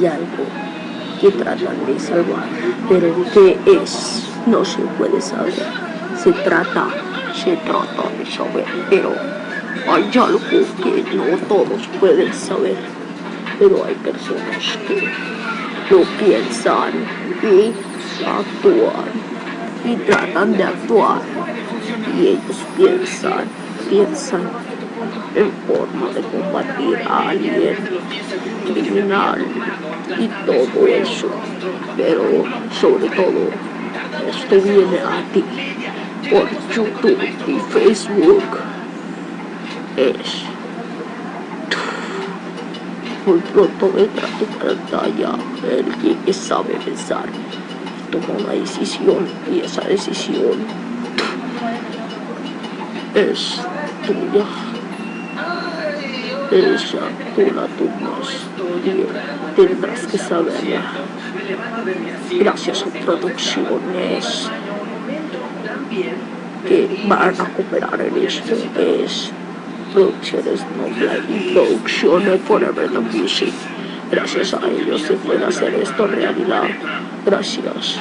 y algo que tratan de salvar, pero ¿qué es? No se puede saber. Se trata, se trata de saber, pero hay algo que no todos pueden saber, pero hay personas que lo piensan y actúan y tratan de actuar y ellos piensan, piensan en forma de combatir a alguien criminal y todo eso. Pero sobre todo, esto viene a ti por YouTube y Facebook. Es muy pronto vendrá tu pantalla alguien que sabe pensar toma una decisión y esa decisión es tuya ella tú la tomas tendrás que saberla. Gracias a producciones que van a cooperar en esto, es producciones Nobla y producciones Forever the Music. Gracias a ellos se puede hacer esto realidad. Gracias.